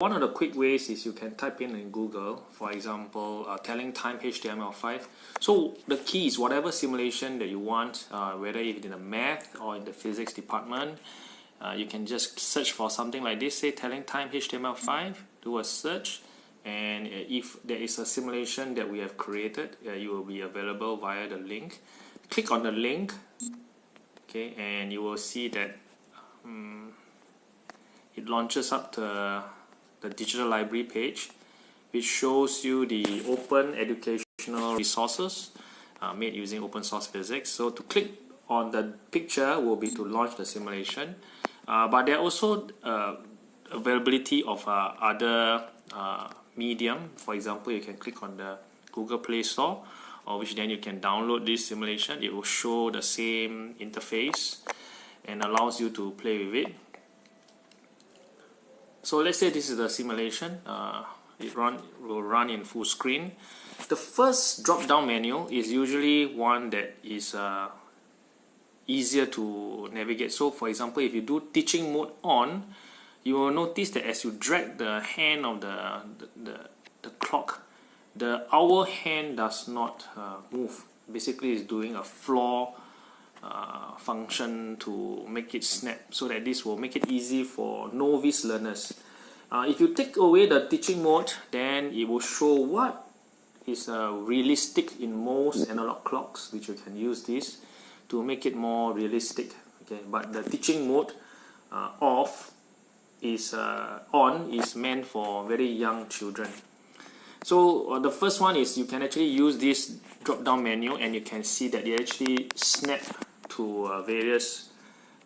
one of the quick ways is you can type in in Google, for example, uh, telling time HTML5. So the key is whatever simulation that you want, uh, whether it's in the math or in the physics department, uh, you can just search for something like this, say telling time HTML5, do a search, and uh, if there is a simulation that we have created, uh, you will be available via the link. Click on the link, okay, and you will see that um, it launches up the, the digital library page, which shows you the open educational resources uh, made using open source physics. So to click on the picture will be to launch the simulation. Uh, but there are also uh, availability of uh, other uh, medium. For example, you can click on the Google Play Store, or which then you can download this simulation. It will show the same interface and allows you to play with it. So let's say this is the simulation. Uh, it run will run in full screen. The first drop-down menu is usually one that is uh, easier to navigate. So for example, if you do teaching mode on, you will notice that as you drag the hand of the, the, the, the clock, the hour hand does not uh, move. Basically, it's doing a floor uh, function to make it snap so that this will make it easy for novice learners. Uh, if you take away the teaching mode, then it will show what is uh, realistic in most analog clocks, which you can use this to make it more realistic. Okay, but the teaching mode uh, off is uh, on is meant for very young children. So uh, the first one is you can actually use this drop down menu and you can see that they actually snap to uh, various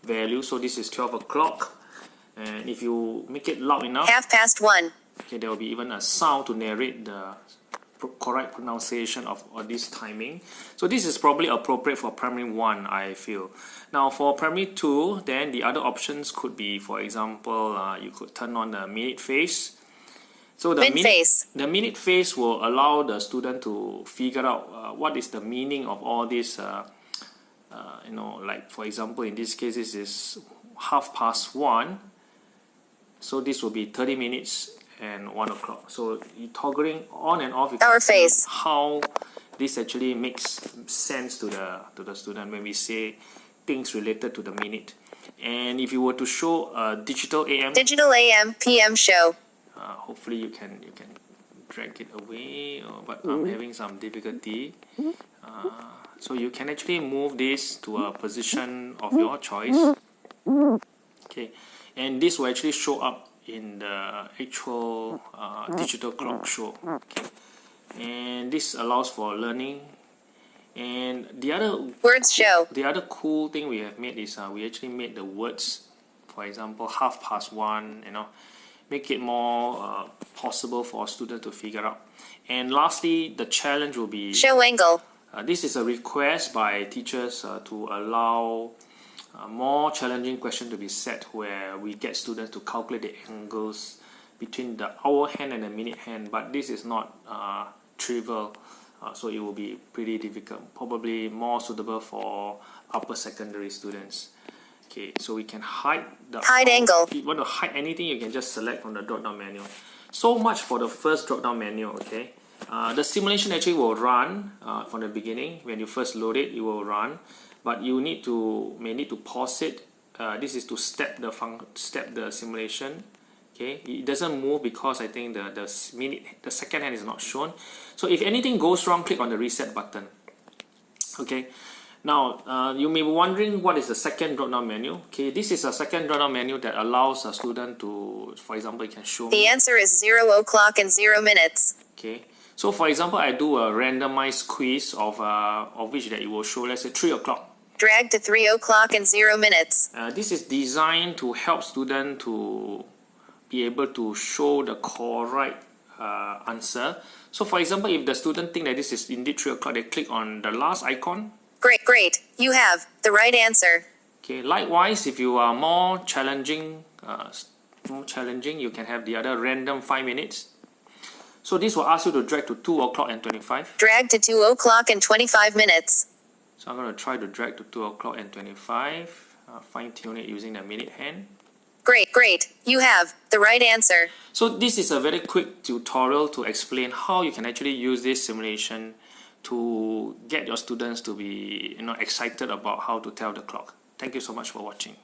values. So this is 12 o'clock and if you make it loud enough, half past one. Okay, there will be even a sound to narrate the correct pronunciation of, of this timing. So this is probably appropriate for primary 1 I feel. Now for primary 2 then the other options could be for example uh, you could turn on the minute face. So the minute, face. the minute face will allow the student to figure out uh, what is the meaning of all this uh, uh, you know like for example in this case this is half past 1 so this will be 30 minutes and 1 o'clock. So you toggling on and off, Hour face. how this actually makes sense to the, to the student when we say things related to the minute. And if you were to show a digital AM, digital AM PM show. Uh, hopefully you can you can drag it away, or, but I'm having some difficulty. Uh, so you can actually move this to a position of your choice. Okay, and this will actually show up in the actual uh, digital clock show. Okay. And this allows for learning. And the other words show. the other cool thing we have made is uh, we actually made the words for example half past one you know make it more uh, possible for a student to figure out. And lastly the challenge will be show angle. uh, this is a request by teachers uh, to allow a more challenging question to be set where we get students to calculate the angles between the hour hand and the minute hand but this is not uh, trivial uh, so it will be pretty difficult probably more suitable for upper secondary students. Okay so we can hide the hide angle. If you want to hide anything you can just select from the drop down menu so much for the first drop down menu okay? Uh, the simulation actually will run uh, from the beginning. When you first load it it will run. But you need to may need to pause it. Uh, this is to step the fun step the simulation okay? It doesn't move because I think the the minute the second hand is not shown. So if anything goes wrong click on the reset button okay? Now uh, you may be wondering what is the second drop down menu? Okay this is a second drop down menu that allows a student to for example you can show the me. answer is 0 o'clock and 0 minutes okay so for example I do a randomized quiz of uh, of which that it will show let's say 3 o'clock drag to 3 o'clock and 0 minutes. Uh, this is designed to help students to be able to show the correct uh, answer. So for example, if the student think that this is indeed 3 o'clock, they click on the last icon. Great, great. You have the right answer. Okay, likewise, if you are more challenging, uh, more challenging, you can have the other random 5 minutes. So this will ask you to drag to 2 o'clock and 25. Drag to 2 o'clock and 25 minutes. So I'm going to try to drag to 2 o'clock and 25, uh, fine tune it using the minute hand. Great, great. You have the right answer. So this is a very quick tutorial to explain how you can actually use this simulation to get your students to be you know excited about how to tell the clock. Thank you so much for watching.